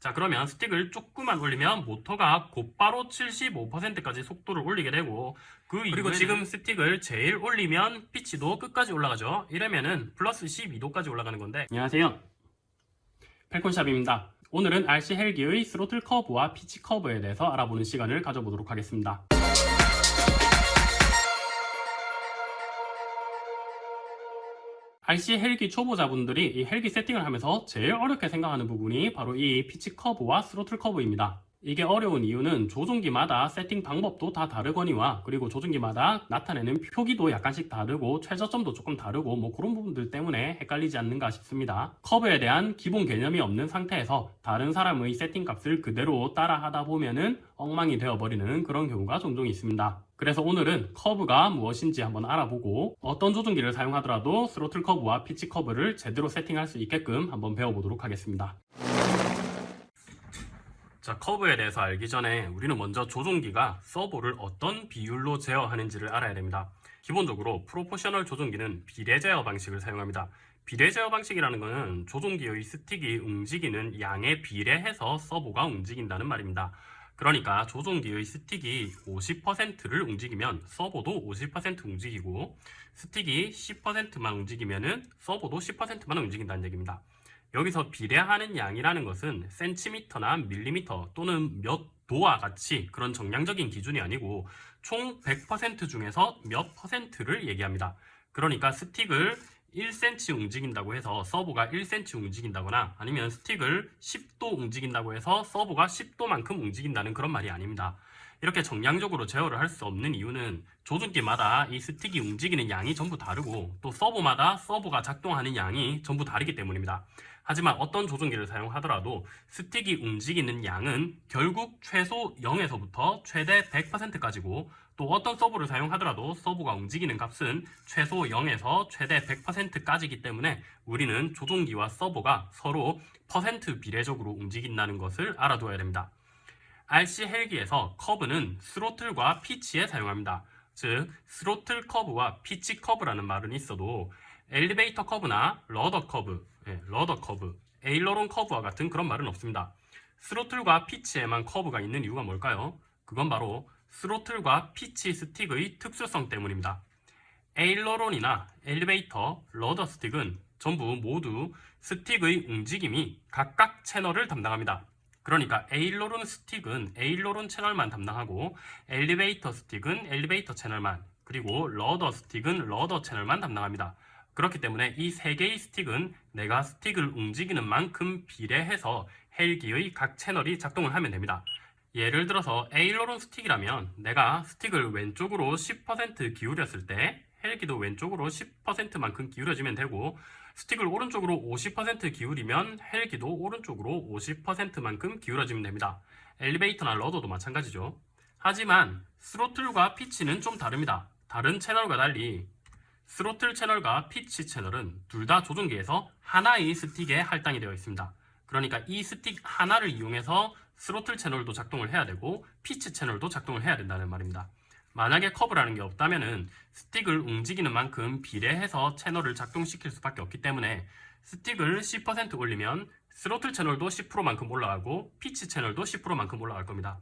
자 그러면 스틱을 조금만 올리면 모터가 곧바로 75%까지 속도를 올리게 되고 그 그리고 지금 스틱을 제일 올리면 피치도 끝까지 올라가죠. 이러면은 플러스 12도까지 올라가는 건데. 안녕하세요. 펠콘샵입니다. 오늘은 RC 헬기의 스로틀 커브와 피치 커브에 대해서 알아보는 시간을 가져보도록 하겠습니다 RC 헬기 초보자분들이 이 헬기 세팅을 하면서 제일 어렵게 생각하는 부분이 바로 이 피치 커브와 스로틀 커브입니다. 이게 어려운 이유는 조종기마다 세팅 방법도 다 다르거니와 그리고 조종기마다 나타내는 표기도 약간씩 다르고 최저점도 조금 다르고 뭐 그런 부분들 때문에 헷갈리지 않는가 싶습니다. 커브에 대한 기본 개념이 없는 상태에서 다른 사람의 세팅 값을 그대로 따라 하다 보면은 엉망이 되어버리는 그런 경우가 종종 있습니다. 그래서 오늘은 커브가 무엇인지 한번 알아보고 어떤 조종기를 사용하더라도 스로틀 커브와 피치 커브를 제대로 세팅할 수 있게끔 한번 배워보도록 하겠습니다. 자 커브에 대해서 알기 전에 우리는 먼저 조종기가 서버를 어떤 비율로 제어하는지를 알아야 됩니다. 기본적으로 proportional 조종기는 비례 제어 방식을 사용합니다. 비례 제어 방식이라는 것은 조종기의 스틱이 움직이는 양에 비례해서 서버가 움직인다는 말입니다. 그러니까 조종기의 스틱이 50%를 움직이면 서버도 50% 움직이고 스틱이 10%만 움직이면 서버도 10%만 움직인다는 얘기입니다. 여기서 비례하는 양이라는 것은 센티미터나 밀리미터 또는 몇 도와 같이 그런 정량적인 기준이 아니고 총 100% 중에서 몇 퍼센트를 얘기합니다. 그러니까 스틱을 1cm 움직인다고 해서 서버가 1cm 움직인다거나 아니면 스틱을 10도 움직인다고 해서 서버가 10도만큼 움직인다는 그런 말이 아닙니다. 이렇게 정량적으로 제어를 할 수 없는 이유는 조종기마다 이 스틱이 움직이는 양이 전부 다르고 또 서버마다 서버가 작동하는 양이 전부 다르기 때문입니다. 하지만 어떤 조종기를 사용하더라도 스틱이 움직이는 양은 결국 최소 0에서부터 최대 100%까지고 또 어떤 서버를 사용하더라도 서버가 움직이는 값은 최소 0에서 최대 100%까지이기 때문에 우리는 조종기와 서버가 서로 퍼센트 비례적으로 움직인다는 것을 알아두어야 됩니다. RC 헬기에서 커브는 스로틀과 피치에 사용합니다. 즉 스로틀 커브와 피치 커브라는 말은 있어도 엘리베이터 커브나 rudder 커브, 예, rudder 커브, aileron 커브와 같은 그런 말은 없습니다. 스로틀과 피치에만 커브가 있는 이유가 뭘까요? 그건 바로 스로틀과 피치 스틱의 특수성 때문입니다. aileron이나 엘리베이터, rudder 스틱은 전부 모두 스틱의 움직임이 각각 채널을 담당합니다. 그러니까 aileron 스틱은 aileron 채널만 담당하고 엘리베이터 스틱은 엘리베이터 채널만 그리고 rudder 스틱은 rudder 채널만 담당합니다. 그렇기 때문에 이 세 개의 스틱은 내가 스틱을 움직이는 만큼 비례해서 헬기의 각 채널이 작동을 하면 됩니다. 예를 들어서 aileron 스틱이라면 내가 스틱을 왼쪽으로 10% 기울였을 때 헬기도 왼쪽으로 10%만큼 기울여지면 되고 스틱을 오른쪽으로 50% 기울이면 헬기도 오른쪽으로 50%만큼 기울어지면 됩니다. 엘리베이터나 rudder도 마찬가지죠. 하지만 스로틀과 피치는 좀 다릅니다. 다른 채널과 달리 스로틀 채널과 피치 채널은 둘 다 조종기에서 하나의 스틱에 할당이 되어 있습니다. 그러니까 이 스틱 하나를 이용해서 스로틀 채널도 작동을 해야 되고 피치 채널도 작동을 해야 된다는 말입니다. 만약에 커브라는 게 없다면 스틱을 움직이는 만큼 비례해서 채널을 작동시킬 수밖에 없기 때문에 스틱을 10% 올리면 스로틀 채널도 10%만큼 올라가고 피치 채널도 10%만큼 올라갈 겁니다.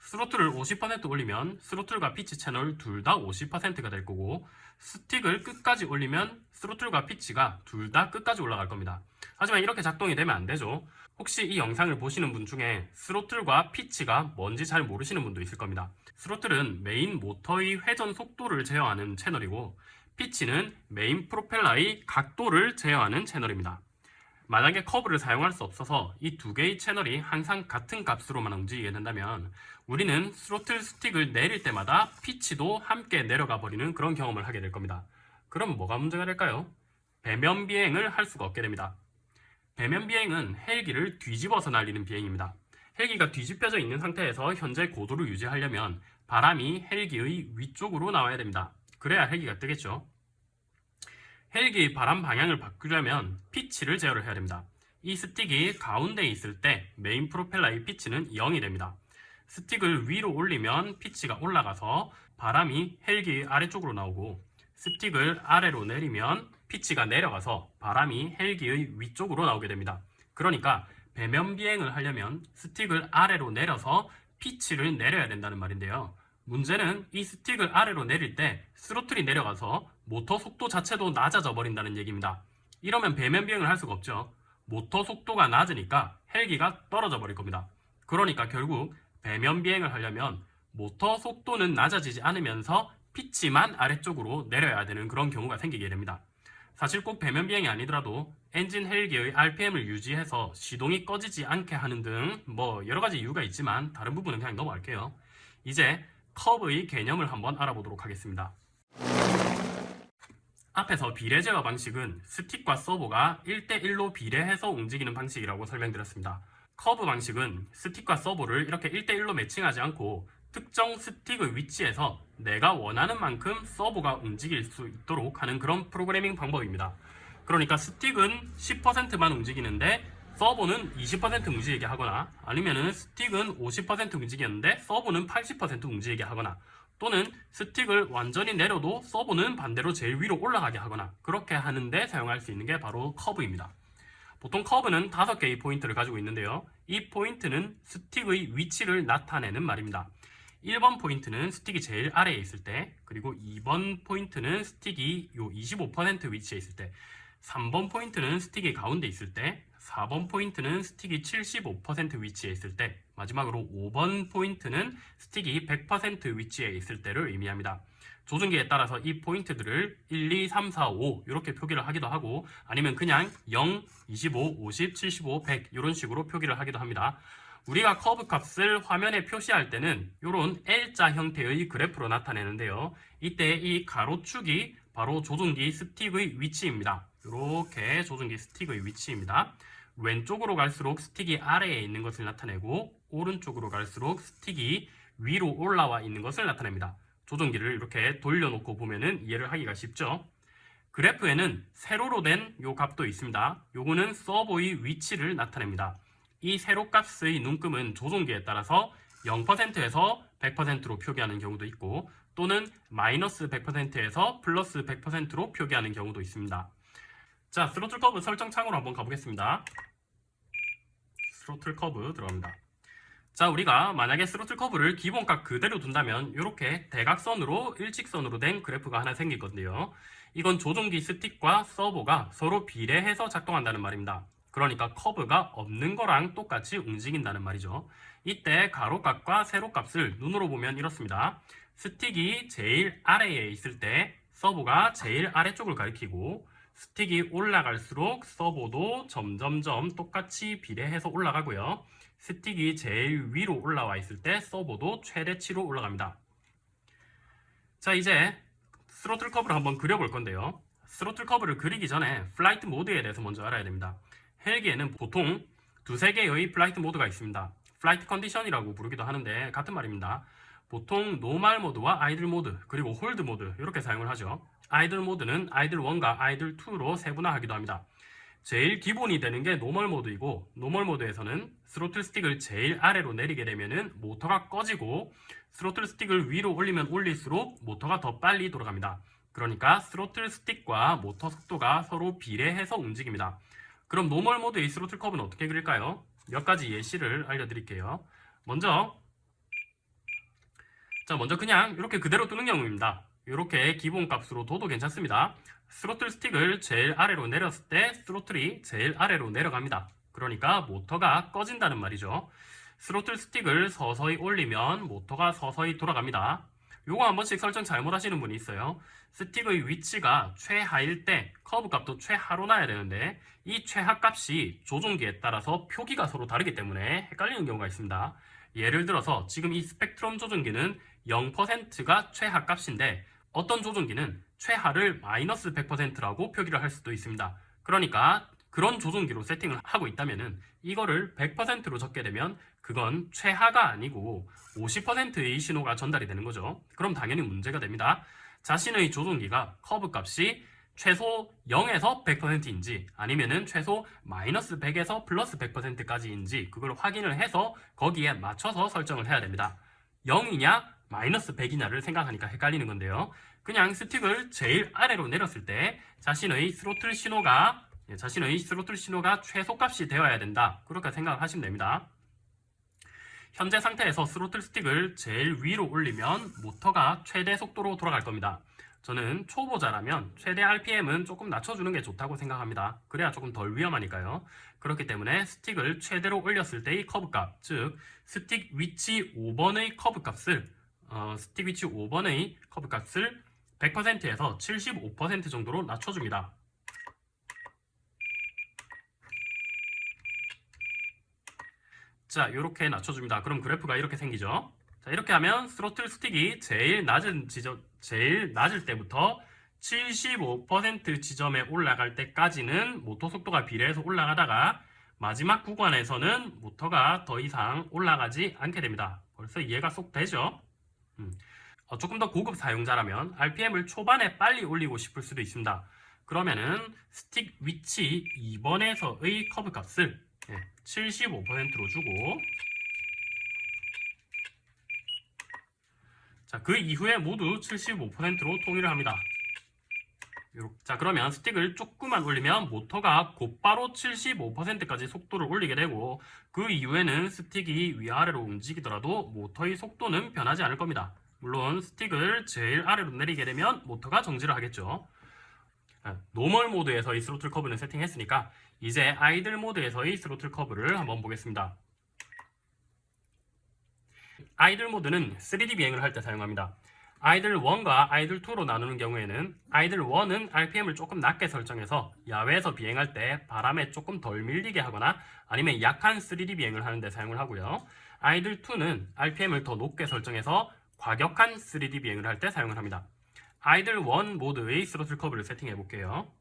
스로틀을 50% 올리면 스로틀과 피치 채널 둘 다 50%가 될 거고 스틱을 끝까지 올리면 스로틀과 피치가 둘 다 끝까지 올라갈 겁니다. 하지만 이렇게 작동이 되면 안 되죠. 혹시 이 영상을 보시는 분 중에 스로틀과 피치가 뭔지 잘 모르시는 분도 있을 겁니다. 스로틀은 메인 모터의 회전 속도를 제어하는 채널이고 피치는 메인 프로펠러의 각도를 제어하는 채널입니다. 만약에 커브를 사용할 수 없어서 이 두 개의 채널이 항상 같은 값으로만 움직이게 된다면 우리는 스로틀 스틱을 내릴 때마다 피치도 함께 내려가 버리는 그런 경험을 하게 될 겁니다. 그럼 뭐가 문제가 될까요? 배면 비행을 할 수가 없게 됩니다. 배면 비행은 헬기를 뒤집어서 날리는 비행입니다. 헬기가 뒤집혀져 있는 상태에서 현재 고도를 유지하려면 바람이 헬기의 위쪽으로 나와야 됩니다. 그래야 헬기가 뜨겠죠. 헬기의 바람 방향을 바꾸려면 피치를 제어를 해야 됩니다. 이 스틱이 가운데 있을 때 메인 프로펠러의 피치는 0이 됩니다. 스틱을 위로 올리면 피치가 올라가서 바람이 헬기 아래쪽으로 나오고 스틱을 아래로 내리면 피치가 내려가서 바람이 헬기의 위쪽으로 나오게 됩니다. 그러니까 배면 비행을 하려면 스틱을 아래로 내려서 피치를 내려야 된다는 말인데요. 문제는 이 스틱을 아래로 내릴 때 스로틀이 내려가서 모터 속도 자체도 낮아져 버린다는 얘기입니다. 이러면 배면 비행을 할 수가 없죠. 모터 속도가 낮으니까 헬기가 떨어져 버릴 겁니다. 그러니까 결국 배면 비행을 하려면 모터 속도는 낮아지지 않으면서 피치만 아래쪽으로 내려야 되는 그런 경우가 생기게 됩니다. 사실 꼭 배면 비행이 아니더라도 엔진 헬기의 RPM을 유지해서 시동이 꺼지지 않게 하는 등 뭐 여러 가지 이유가 있지만 다른 부분은 그냥 넘어갈게요. 이제 커브의 개념을 한번 알아보도록 하겠습니다. 앞에서 비례 제어 방식은 스틱과 서버가 1대1로 비례해서 움직이는 방식이라고 설명드렸습니다. 커브 방식은 스틱과 서버를 이렇게 1대1로 matching하지 않고 특정 스틱의 위치에서 내가 원하는 만큼 서버가 움직일 수 있도록 하는 그런 프로그래밍 방법입니다. 그러니까 스틱은 10%만 움직이는데 서버는 20% 움직이게 하거나 아니면 은 스틱은 50% 움직이는데 서버는 80% 움직이게 하거나 또는 스틱을 완전히 내려도 서버는 반대로 제일 위로 올라가게 하거나 그렇게 하는데 사용할 수 있는 게 바로 커브입니다. 보통 커브는 5개의 포인트를 가지고 있는데요. 이 포인트는 스틱의 위치를 나타내는 말입니다. 1번 포인트는 스틱이 제일 아래에 있을 때 그리고 2번 포인트는 스틱이 요 25% 위치에 있을 때 3번 포인트는 스틱이 가운데 있을 때 4번 포인트는 스틱이 75% 위치에 있을 때 마지막으로 5번 포인트는 스틱이 100% 위치에 있을 때를 의미합니다. 조종기에 따라서 이 포인트들을 1, 2, 3, 4, 5 이렇게 표기를 하기도 하고 아니면 그냥 0, 25, 50, 75, 100 이런 식으로 표기를 하기도 합니다. 우리가 커브 값을 화면에 표시할 때는 이런 L자 형태의 그래프로 나타내는데요. 이때 이 가로축이 바로 조종기 스틱의 위치입니다. 이렇게 조종기 스틱의 위치입니다. 왼쪽으로 갈수록 스틱이 아래에 있는 것을 나타내고 오른쪽으로 갈수록 스틱이 위로 올라와 있는 것을 나타냅니다. 조종기를 이렇게 돌려놓고 보면은 이해를 하기가 쉽죠. 그래프에는 세로로 된 요 값도 있습니다. 요거는 서버의 위치를 나타냅니다. 이 세로값의 눈금은 조종기에 따라서 0%에서 100%로 표기하는 경우도 있고 또는 마이너스 100%에서 플러스 100%로 표기하는 경우도 있습니다. 자, 스로틀 커브 설정 창으로 한번 가보겠습니다. 스로틀 커브 들어갑니다. 자, 우리가 만약에 스로틀 커브를 기본값 그대로 둔다면 이렇게 대각선으로 일직선으로 된 그래프가 하나 건데요. 이건 조종기 스틱과 서버가 서로 비례해서 작동한다는 말입니다. 그러니까 커브가 없는 거랑 똑같이 움직인다는 말이죠. 이때 가로값과 세로값을 눈으로 보면 이렇습니다. 스틱이 제일 아래에 있을 때 서버가 제일 아래쪽을 가리키고 스틱이 올라갈수록 서버도 점점점 똑같이 비례해서 올라가고요. 스틱이 제일 위로 올라와 있을 때 서버도 최대치로 올라갑니다. 자 이제 스로틀 커브를 한번 그려볼 건데요. 스로틀 커브를 그리기 전에 flight 모드에 대해서 먼저 알아야 됩니다. 헬기에는 보통 두세 개의 flight 모드가 있습니다. flight 컨디션이라고 부르기도 하는데 같은 말입니다. 보통 normal 모드와 idle 모드 그리고 hold 모드 이렇게 사용을 하죠. idle 모드는 idle 1과 idle 2로 세분화하기도 합니다. 제일 기본이 되는 게 normal 모드이고 normal 모드에서는 스로틀 스틱을 제일 아래로 내리게 되면 모터가 꺼지고 스로틀 스틱을 위로 올리면 올릴수록 모터가 더 빨리 돌아갑니다. 그러니까 스로틀 스틱과 모터 속도가 서로 비례해서 움직입니다. 그럼 normal 모드의 스로틀 커브는 어떻게 그릴까요? 몇 가지 예시를 알려드릴게요. 먼저 자 먼저 그냥 이렇게 그대로 두는 경우입니다. 이렇게 기본값으로 둬도 괜찮습니다. 스로틀 스틱을 제일 아래로 내렸을 때 스로틀이 제일 아래로 내려갑니다. 그러니까 모터가 꺼진다는 말이죠. 스로틀 스틱을 서서히 올리면 모터가 서서히 돌아갑니다. 요거 한 번씩 설정 잘못하시는 분이 있어요. 스틱의 위치가 최하일 때 커브 값도 최하로 놔야 되는데 이 최하 값이 조종기에 따라서 표기가 서로 다르기 때문에 헷갈리는 경우가 있습니다. 예를 들어서 지금 이 스펙트럼 조종기는 0%가 최하 값인데 어떤 조종기는 최하를 마이너스 100%라고 표기를 할 수도 있습니다. 그러니까 그런 조종기로 세팅을 하고 있다면 이거를 100%로 적게 되면 그건 최하가 아니고 50%의 신호가 전달이 되는 거죠. 그럼 당연히 문제가 됩니다. 자신의 조종기가 커브 값이 최소 0에서 100%인지 아니면 은 최소 마이너스 100에서 플러스 100%까지인지 그걸 확인을 해서 거기에 맞춰서 설정을 해야 됩니다. 0이냐 마이너스 100이냐를 생각하니까 헷갈리는 건데요. 그냥 스틱을 제일 아래로 내렸을 때 자신의 스로틀 신호가 예, 자신의 스로틀 신호가 최소값이 되어야 된다. 그렇게 생각하시면 됩니다. 현재 상태에서 스로틀 스틱을 제일 위로 올리면 모터가 최대 속도로 돌아갈 겁니다. 저는 초보자라면 최대 RPM은 조금 낮춰주는 게 좋다고 생각합니다. 그래야 조금 덜 위험하니까요. 그렇기 때문에 스틱을 최대로 올렸을 때의 커브값, 즉 스틱 위치 5번의 커브값을 어, 스틱 위치 5번의 커브값을 100%에서 75% 정도로 낮춰줍니다. 자, 이렇게 낮춰줍니다. 그럼 그래프가 이렇게 생기죠. 자, 이렇게 하면 스로틀 스틱이 제일 낮은 지점, 제일 낮을 때부터 75% 지점에 올라갈 때까지는 모터 속도가 비례해서 올라가다가 마지막 구간에서는 모터가 더 이상 올라가지 않게 됩니다. 벌써 이해가 쏙 되죠? 음. 어, 조금 더 고급 사용자라면 RPM을 초반에 빨리 올리고 싶을 수도 있습니다. 그러면은 스틱 위치 2번에서의 커브 값을 75%로 주고 자, 그 이후에 모두 75%로 통일을 합니다. 자 그러면 스틱을 조금만 올리면 모터가 곧바로 75%까지 속도를 올리게 되고 그 이후에는 스틱이 위아래로 움직이더라도 모터의 속도는 변하지 않을 겁니다. 물론 스틱을 제일 아래로 내리게 되면 모터가 정지를 하겠죠. normal 모드에서의 스로틀 커브는 세팅했으니까 이제 idle 모드에서의 스로틀 커브를 한번 보겠습니다. idle 모드는 3D 비행을 할 때 사용합니다. idle 1과 idle 2로 나누는 경우에는 idle 1은 RPM을 조금 낮게 설정해서 야외에서 비행할 때 바람에 조금 덜 밀리게 하거나 아니면 약한 3D 비행을 하는데 사용을 하고요. idle 2는 RPM을 더 높게 설정해서 과격한 3D 비행을 할 때 사용을 합니다. idle 1 모드의 스로틀 커브를 세팅해 볼게요.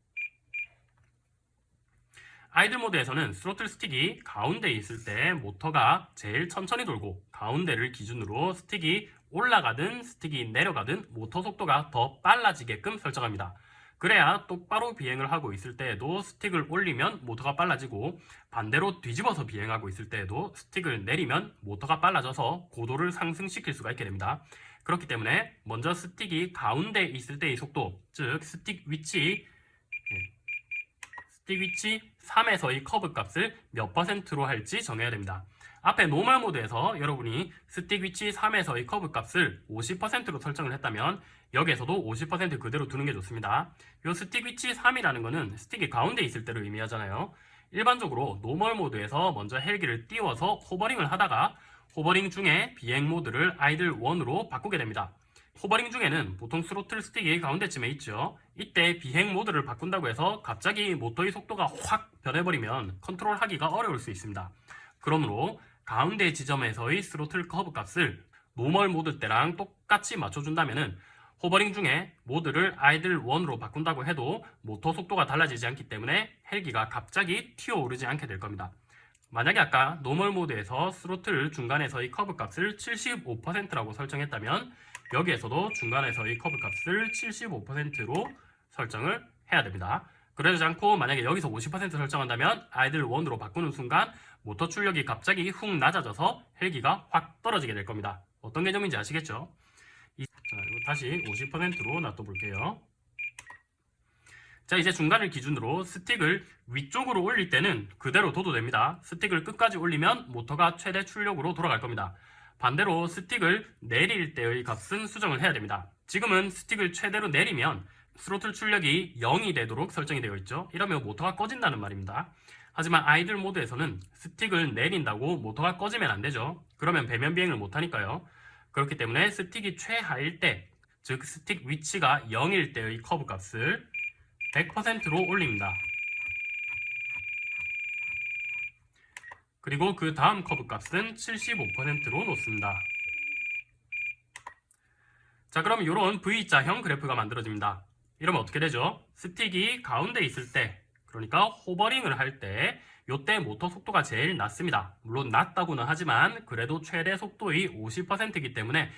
idle 모드에서는 스로틀 스틱이 가운데에 있을 때 모터가 제일 천천히 돌고 가운데를 기준으로 스틱이 올라가든 스틱이 내려가든 모터 속도가 더 빨라지게끔 설정합니다. 그래야 똑바로 비행을 하고 있을 때에도 스틱을 올리면 모터가 빨라지고 반대로 뒤집어서 비행하고 있을 때에도 스틱을 내리면 모터가 빨라져서 고도를 상승시킬 수가 있게 됩니다. 그렇기 때문에 먼저 스틱이 가운데 있을 때의 속도, 즉 스틱 위치 스틱 위치 3에서의 커브 값을 몇 퍼센트로 할지 정해야 됩니다. 앞에 normal 모드에서 여러분이 스틱 위치 3에서의 커브 값을 50%로 설정을 했다면 여기에서도 50% 그대로 두는 게 좋습니다. 이 스틱 위치 3이라는 것은 스틱이 가운데 있을 때를 의미하잖아요. 일반적으로 normal 모드에서 먼저 헬기를 띄워서 호버링을 하다가 호버링 중에 비행 모드를 idle 1으로 바꾸게 됩니다. 호버링 중에는 보통 스로틀 스틱이 가운데쯤에 있죠. 이때 비행 모드를 바꾼다고 해서 갑자기 모터의 속도가 확 변해버리면 컨트롤하기가 어려울 수 있습니다. 그러므로 가운데 지점에서의 스로틀 커브 값을 normal 모드 때랑 똑같이 맞춰준다면 호버링 중에 모드를 idle 1으로 바꾼다고 해도 모터 속도가 달라지지 않기 때문에 헬기가 갑자기 튀어오르지 않게 될 겁니다. 만약에 아까 normal 모드에서 스로틀 중간에서의 커브 값을 75%라고 설정했다면 여기에서도 중간에서의 커브 값을 75%로 설정을 해야 됩니다. 그러지 않고 만약에 여기서 50% 설정한다면 idle 1으로 바꾸는 순간 모터 출력이 갑자기 훅 낮아져서 헬기가 확 떨어지게 될 겁니다. 어떤 개념인지 아시겠죠? 이거 다시 50%로 놔둬볼게요. 자 이제 중간을 기준으로 스틱을 위쪽으로 올릴 때는 그대로 둬도 됩니다. 스틱을 끝까지 올리면 모터가 최대 출력으로 돌아갈 겁니다. 반대로 스틱을 내릴 때의 값은 수정을 해야 됩니다. 지금은 스틱을 최대로 내리면 스로틀 출력이 0이 되도록 설정이 되어 있죠. 이러면 모터가 꺼진다는 말입니다. 하지만 idle 모드에서는 스틱을 내린다고 모터가 꺼지면 안 되죠. 그러면 배면 비행을 못하니까요. 그렇기 때문에 스틱이 최하일 때, 즉 스틱 위치가 0일 때의 커브 값을 100%로 올립니다. 그리고 그 다음 커브 값은 75%로 놓습니다. 자 그럼 이런 V자형 그래프가 만들어집니다. 이러면 어떻게 되죠? 스틱이 가운데 있을 때 그러니까 호버링을 할때 이때 모터 속도가 제일 낮습니다. 물론 낮다고는 하지만 그래도 최대 속도의 50%이기 때문에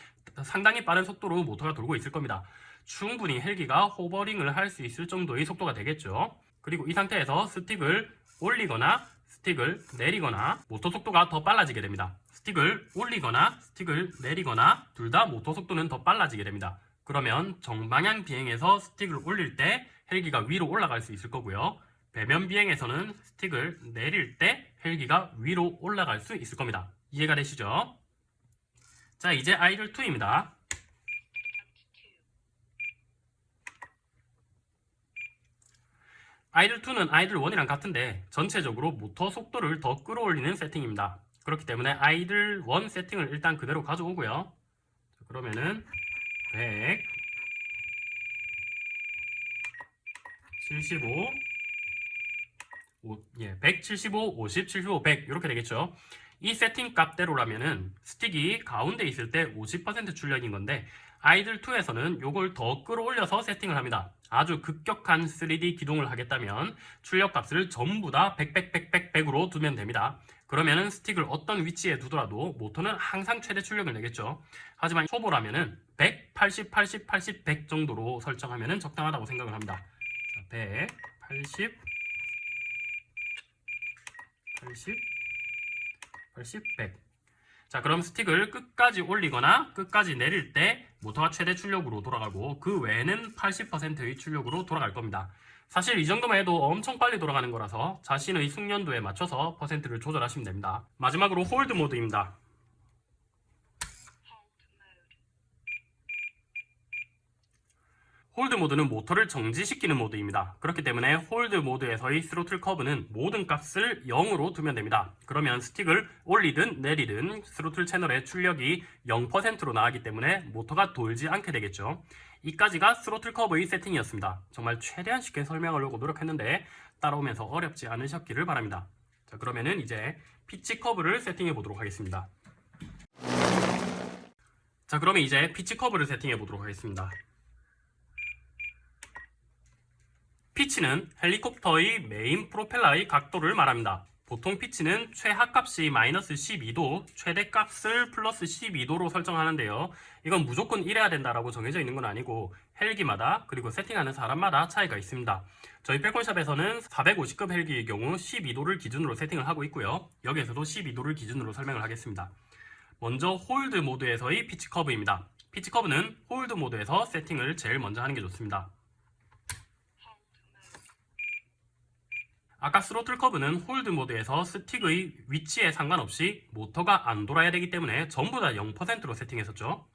상당히 빠른 속도로 모터가 돌고 있을 겁니다. 충분히 헬기가 호버링을 할 수 있을 정도의 속도가 되겠죠. 그리고 이 상태에서 스틱을 올리거나 스틱을 내리거나 모터 속도가 더 빨라지게 됩니다. 스틱을 올리거나 스틱을 내리거나 둘 다 모터 속도는 더 빨라지게 됩니다. 그러면 정방향 비행에서 스틱을 올릴 때 헬기가 위로 올라갈 수 있을 거고요. 배면 비행에서는 스틱을 내릴 때 헬기가 위로 올라갈 수 있을 겁니다. 이해가 되시죠? 자, 이제 아이들 2입니다. 아이들 2는 아이들 1이랑 같은데 전체적으로 모터 속도를 더 끌어올리는 세팅입니다. 그렇기 때문에 아이들 1 세팅을 일단 그대로 가져오고요. 자, 그러면은 100 75 오, 예, 175, 50, 75, 100 이렇게 되겠죠. 이 세팅 값대로라면은 스틱이 가운데 있을 때 50% 출력인 건데 아이들 2에서는 이걸 더 끌어올려서 세팅을 합니다. 아주 급격한 3D 기동을 하겠다면 출력 값을 전부 다 100, 100, 100, 100, 100으로 두면 됩니다. 그러면은 스틱을 어떤 위치에 두더라도 모터는 항상 최대 출력을 내겠죠. 하지만 초보라면은 100, 80, 80, 80, 100 정도로 설정하면은 적당하다고 생각을 합니다. 자, 100, 80, 80, 80, 100. 자, 그럼 스틱을 끝까지 올리거나 끝까지 내릴 때 모터가 최대 출력으로 돌아가고 그 외에는 80%의 출력으로 돌아갈 겁니다. 사실 이 정도만 해도 엄청 빨리 돌아가는 거라서 자신의 숙련도에 맞춰서 퍼센트를 조절하시면 됩니다. 마지막으로 hold 모드입니다. hold 모드는 모터를 정지시키는 모드입니다. 그렇기 때문에 hold 모드에서의 스로틀 커브는 모든 값을 0으로 두면 됩니다. 그러면 스틱을 올리든 내리든 스로틀 채널의 출력이 0%로 나가기 때문에 모터가 돌지 않게 되겠죠. 이까지가 스로틀 커브의 세팅이었습니다. 정말 최대한 쉽게 설명하려고 노력했는데 따라오면서 어렵지 않으셨기를 바랍니다. 자 그러면은 이제 피치 커브를 세팅해 보도록 하겠습니다. 자 그러면 이제 피치 커브를 세팅해 보도록 하겠습니다. 피치는 헬리콥터의 메인 프로펠러의 각도를 말합니다. 보통 피치는 최하값이 마이너스 12도, 최대값을 플러스 12도로 설정하는데요. 이건 무조건 이래야 된다라고 정해져 있는 건 아니고 헬기마다 그리고 세팅하는 사람마다 차이가 있습니다. 저희 펠콘샵에서는 450급 헬기의 경우 12도를 기준으로 세팅을 하고 있고요. 여기에서도 12도를 기준으로 설명을 하겠습니다. 먼저 hold 모드에서의 피치 커브입니다. 피치 커브는 hold 모드에서 세팅을 제일 먼저 하는 게 좋습니다. 아까 스로틀 커브는 hold 모드에서 스틱의 위치에 상관없이 모터가 안 돌아야 되기 때문에 전부 다 0%로 세팅했었죠.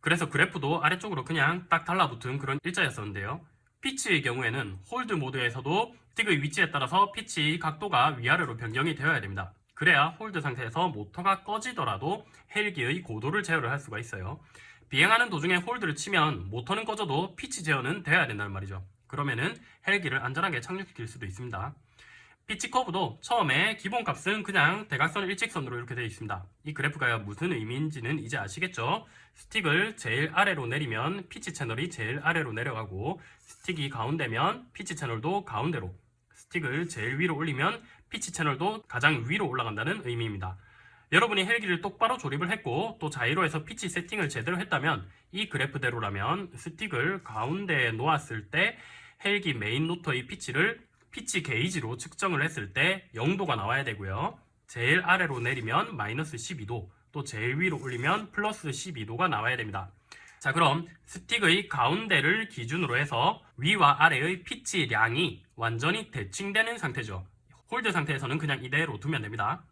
그래서 그래프도 아래쪽으로 그냥 딱 달라붙은 그런 일자였었는데요. 피치의 경우에는 hold 모드에서도 스틱의 위치에 따라서 피치 각도가 위아래로 변경이 되어야 됩니다. 그래야 hold 상태에서 모터가 꺼지더라도 헬기의 고도를 제어를 할 수가 있어요. 비행하는 도중에 hold를 치면 모터는 꺼져도 피치 제어는 돼야 된다는 말이죠. 그러면은 헬기를 안전하게 착륙시킬 수도 있습니다. 피치 커브도 처음에 기본값은 그냥 대각선 일직선으로 이렇게 되어 있습니다. 이 그래프가 무슨 의미인지는 이제 아시겠죠? 스틱을 제일 아래로 내리면 피치 채널이 제일 아래로 내려가고 스틱이 가운데면 피치 채널도 가운데로 스틱을 제일 위로 올리면 피치 채널도 가장 위로 올라간다는 의미입니다. 여러분이 헬기를 똑바로 조립을 했고 또 자이로에서 피치 세팅을 제대로 했다면 이 그래프대로라면 스틱을 가운데에 놓았을 때 헬기 메인 로터의 피치를 피치 게이지로 측정을 했을 때 0도가 나와야 되고요. 제일 아래로 내리면 마이너스 12도, 또 제일 위로 올리면 플러스 12도가 나와야 됩니다. 자 그럼 스틱의 가운데를 기준으로 해서 위와 아래의 피치량이 완전히 대칭되는 상태죠. hold 상태에서는 그냥 이대로 두면 됩니다.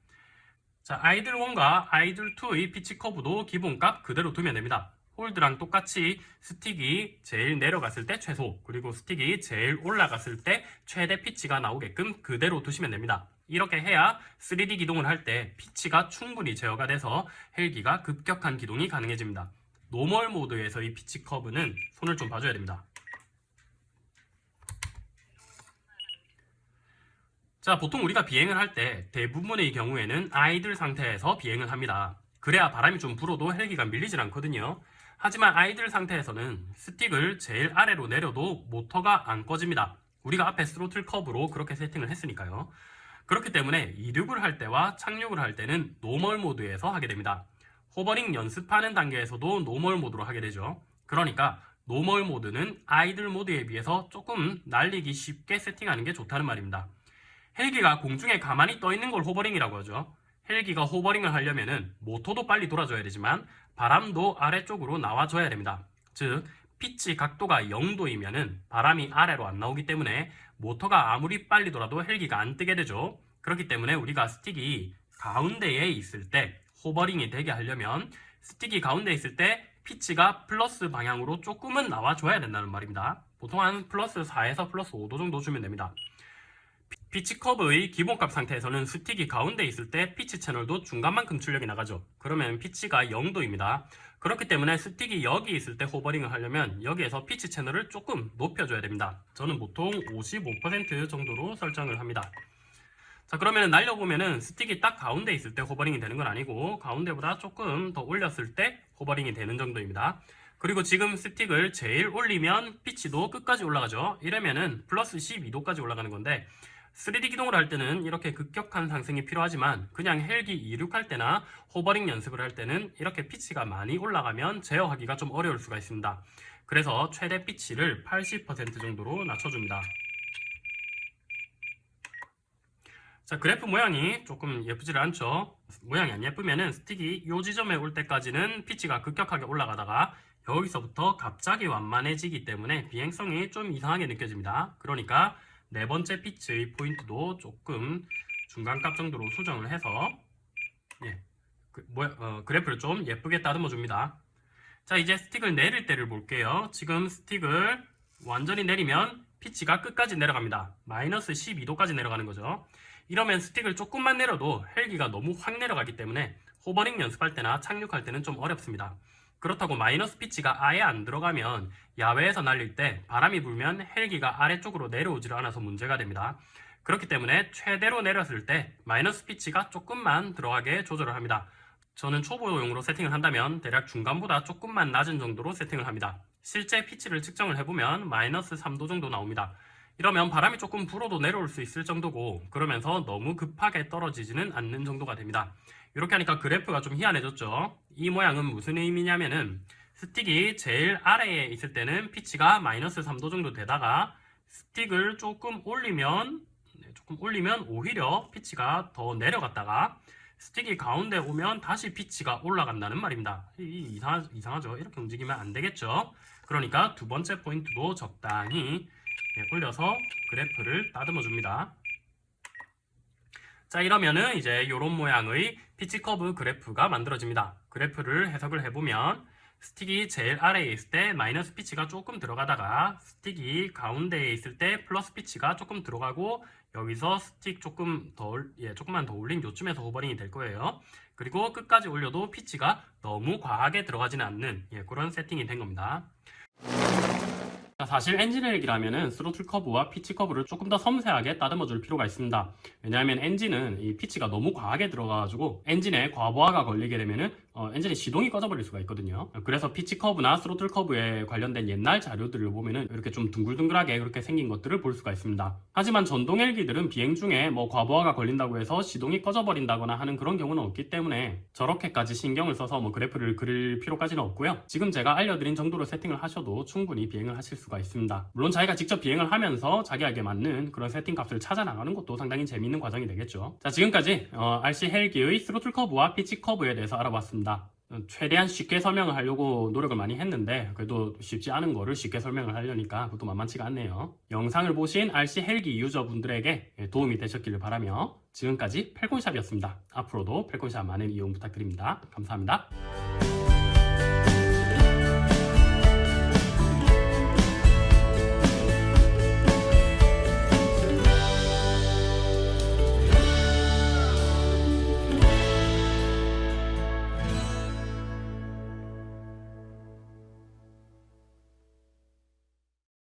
자 idle 1과 idle 2의 피치 커브도 기본값 그대로 두면 됩니다. hold랑 똑같이 스틱이 제일 내려갔을 때 최소 그리고 스틱이 제일 올라갔을 때 최대 피치가 나오게끔 그대로 두시면 됩니다. 이렇게 해야 3D 기동을 할 때 피치가 충분히 제어가 돼서 헬기가 급격한 기동이 가능해집니다. normal 모드에서의 피치 커브는 손을 좀 봐줘야 됩니다. 자, 보통 우리가 비행을 할 때 대부분의 경우에는 idle 상태에서 비행을 합니다. 그래야 바람이 좀 불어도 헬기가 밀리질 않거든요. 하지만 idle 상태에서는 스틱을 제일 아래로 내려도 모터가 안 꺼집니다. 우리가 앞에 스로틀 커브로 그렇게 세팅을 했으니까요. 그렇기 때문에 이륙을 할 때와 착륙을 할 때는 normal 모드에서 하게 됩니다. 호버링 연습하는 단계에서도 normal 모드로 하게 되죠. 그러니까 normal 모드는 idle 모드에 비해서 조금 날리기 쉽게 세팅하는 게 좋다는 말입니다. 헬기가 공중에 가만히 떠 있는 걸 호버링이라고 하죠. 헬기가 호버링을 하려면은 모터도 빨리 돌아줘야 되지만 바람도 아래쪽으로 나와줘야 됩니다. 즉 피치 각도가 0도이면은 바람이 아래로 안 나오기 때문에 모터가 아무리 빨리 돌아도 헬기가 안 뜨게 되죠. 그렇기 때문에 우리가 스틱이 가운데에 있을 때 호버링이 되게 하려면 스틱이 가운데 있을 때 피치가 플러스 방향으로 조금은 나와줘야 된다는 말입니다. 보통 한 플러스 4에서 플러스 5도 정도 주면 됩니다. 피- 피치 커브의 기본값 상태에서는 스틱이 가운데 있을 때 피치 채널도 중간만큼 출력이 나가죠. 그러면 피치가 0도입니다. 그렇기 때문에 스틱이 여기 있을 때 호버링을 하려면 여기에서 피치 채널을 조금 높여줘야 됩니다. 저는 보통 55% 정도로 설정을 합니다. 자 그러면 날려보면은 스틱이 딱 가운데 있을 때 호버링이 되는 건 아니고 가운데보다 조금 더 올렸을 때 호버링이 되는 정도입니다. 그리고 지금 스틱을 제일 올리면 피치도 끝까지 올라가죠. 이러면은 플러스 12도까지 올라가는 건데 3D 기동을 할 때는 이렇게 급격한 상승이 필요하지만 그냥 헬기 이륙할 때나 호버링 연습을 할 때는 이렇게 피치가 많이 올라가면 제어하기가 좀 어려울 수가 있습니다. 그래서 최대 피치를 80% 정도로 낮춰줍니다. 자 그래프 모양이 조금 예쁘지를 않죠 모양이 안 예쁘면은 스틱이 이 지점에 올 때까지는 피치가 급격하게 올라가다가 여기서부터 갑자기 완만해지기 때문에 비행성이 좀 이상하게 느껴집니다 그러니까 네 번째 피치의 포인트도 조금 중간값 정도로 수정을 해서 예, 그, 모양, 어, 그래프를 좀 예쁘게 따듬어 줍니다. 자 이제 스틱을 내릴 때를 볼게요. 지금 스틱을 완전히 내리면 피치가 끝까지 내려갑니다. 마이너스 12도까지 내려가는 거죠. 이러면 스틱을 조금만 내려도 헬기가 너무 확 내려가기 때문에 호버링 연습할 때나 착륙할 때는 좀 어렵습니다. 그렇다고 마이너스 피치가 아예 안 들어가면 야외에서 날릴 때 바람이 불면 헬기가 아래쪽으로 내려오질 않아서 문제가 됩니다. 그렇기 때문에 최대로 내렸을 때 마이너스 피치가 조금만 들어가게 조절을 합니다. 저는 초보용으로 세팅을 한다면 대략 중간보다 조금만 낮은 정도로 세팅을 합니다. 실제 피치를 측정을 해보면 마이너스 3도 정도 나옵니다. 이러면 바람이 조금 불어도 내려올 수 있을 정도고 그러면서 너무 급하게 떨어지지는 않는 정도가 됩니다. 이렇게 하니까 그래프가 좀 희한해졌죠. 이 모양은 무슨 의미냐면은 스틱이 제일 아래에 있을 때는 피치가 마이너스 3도 정도 되다가 스틱을 조금 올리면 네, 조금 올리면 오히려 피치가 더 내려갔다가 스틱이 가운데 오면 다시 피치가 올라간다는 말입니다. 이 이상하, 이상하죠? 이렇게 움직이면 안 되겠죠? 그러니까 두 번째 포인트도 적당히 예, 올려서 그래프를 다듬어 줍니다. 자 이러면은 이제 이런 모양의 피치 커브 그래프가 만들어집니다. 그래프를 해석을 해보면 스틱이 제일 아래에 있을 때 마이너스 피치가 조금 들어가다가 스틱이 가운데에 있을 때 플러스 피치가 조금 들어가고 여기서 스틱 조금 더 올- 예, 조금만 더 올린 요쯤에서 호버링이 될 거예요. 그리고 끝까지 올려도 피치가 너무 과하게 들어가지는 않는 예, 그런 세팅이 된 겁니다. 자, 사실 엔진 헬기라면은 스로틀 커브와 피치 커브를 조금 더 섬세하게 따듬어 줄 필요가 있습니다. 왜냐하면 엔진은 이 피치가 너무 과하게 들어가가지고 엔진에 과부하가 걸리게 되면은 어, 엔진의 시동이 꺼져버릴 수가 있거든요. 그래서 피치 커브나 스로틀 커브에 관련된 옛날 자료들을 보면은 이렇게 좀 둥글둥글하게 그렇게 생긴 것들을 볼 수가 있습니다. 하지만 전동 헬기들은 비행 중에 뭐 과부하가 걸린다고 해서 시동이 꺼져버린다거나 하는 그런 경우는 없기 때문에 저렇게까지 신경을 써서 뭐 그래프를 그릴 필요까지는 없고요. 지금 제가 알려드린 정도로 세팅을 하셔도 충분히 비행을 하실 수가 있습니다. 물론 자기가 직접 비행을 하면서 자기에게 맞는 그런 세팅 값을 찾아 나가는 것도 상당히 재미있는 과정이 되겠죠. 자 지금까지 어, RC 헬기의 스로틀 커브와 피치 커브에 대해서 알아봤습니다. 어, 최대한 쉽게 설명을 하려고 노력을 많이 했는데 그래도 쉽지 않은 거를 쉽게 설명을 하려니까 그것도 만만치가 않네요. 영상을 보신 RC 헬기 유저분들에게 도움이 되셨기를 바라며 지금까지 펠콘샵이었습니다. 앞으로도 펠콘샵 많은 이용 부탁드립니다. 감사합니다.